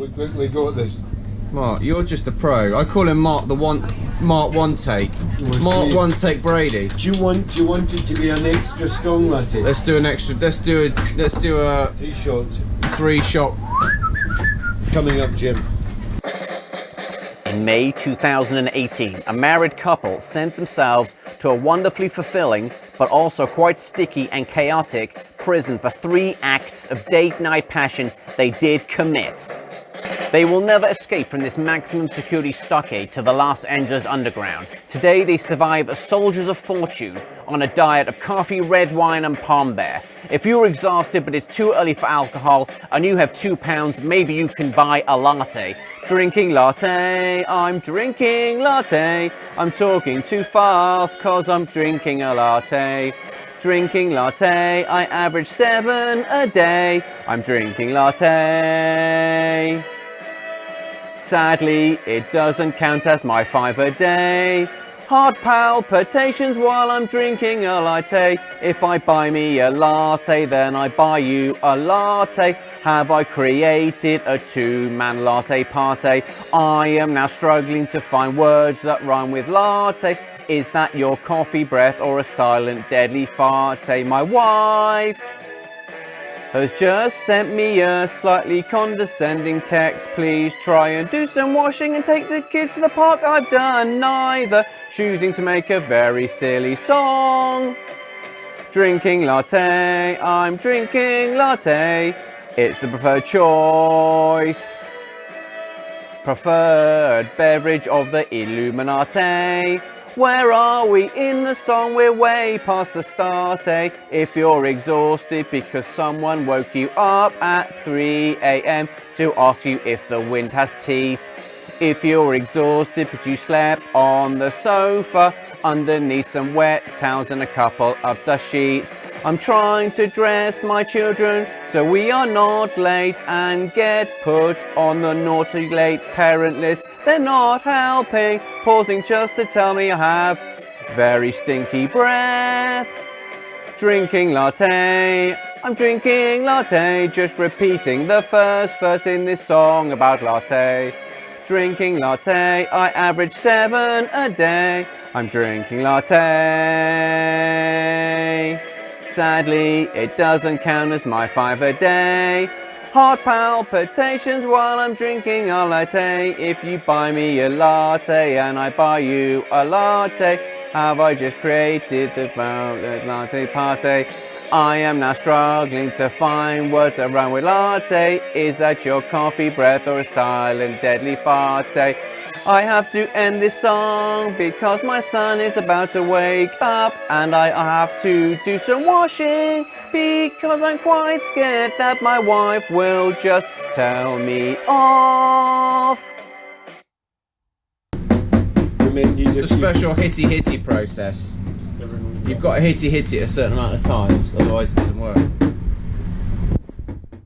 we quickly got this. Mark, you're just a pro. I call him Mark the one, Mark one take, Mark see. one take Brady. Do you want do you want it to be an extra strong latte? Let's do an extra. Let's do a. Let's do a Three shots three shot. coming up, Jim. In May 2018, a married couple sent themselves to a wonderfully fulfilling, but also quite sticky and chaotic prison for three acts of date night passion they did commit. They will never escape from this maximum security stockade to the Los Angeles underground. Today they survive as soldiers of fortune on a diet of coffee, red wine and palm bear. If you're exhausted but it's too early for alcohol and you have two pounds, maybe you can buy a latte. Drinking latte, I'm drinking latte. I'm talking too fast cause I'm drinking a latte. Drinking latte, I average seven a day. I'm drinking latte. Sadly, it doesn't count as my five a day. Heart palpitations while I'm drinking a latte. If I buy me a latte, then I buy you a latte. Have I created a two-man latte party? I am now struggling to find words that rhyme with latte. Is that your coffee breath or a silent deadly fart? My wife has just sent me a slightly condescending text. Please try and do some washing and take the kids to the park. I've done neither, choosing to make a very silly song. Drinking latte, I'm drinking latte. It's the preferred choice. Preferred beverage of the Illuminati. Where are we in the song? We're way past the start, eh? If you're exhausted because someone woke you up at 3 a.m. to ask you if the wind has teeth. If you're exhausted but you slept on the sofa underneath some wet towels and a couple of dust sheets. I'm trying to dress my children so we are not late and get put on the naughty late parent list. They're not helping, pausing just to tell me I have very stinky breath. Drinking latte, I'm drinking latte, just repeating the first verse in this song about latte. Drinking latte, I average seven a day. I'm drinking latte. Sadly, it doesn't count as my five a day. Heart palpitations while I'm drinking a latte. If you buy me a latte and I buy you a latte, have I just created the violet latte party? I am now struggling to find words around with latte. Is that your coffee breath or a silent deadly farty? I have to end this song because my son is about to wake up and I have to do some washing because I'm quite scared that my wife will just tell me off. It's a special hitty hitty process. You've got to hitty hitty a certain amount of times, otherwise it doesn't work.